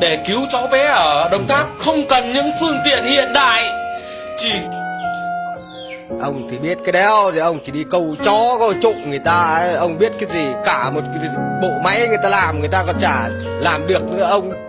Để cứu cháu bé ở Đồng Tháp không cần những phương tiện hiện đại Chỉ Ông thì biết cái đéo, thì ông chỉ đi câu chó, câu trụng người ta ấy. Ông biết cái gì, cả một cái bộ máy người ta làm, người ta còn chả làm được nữa ông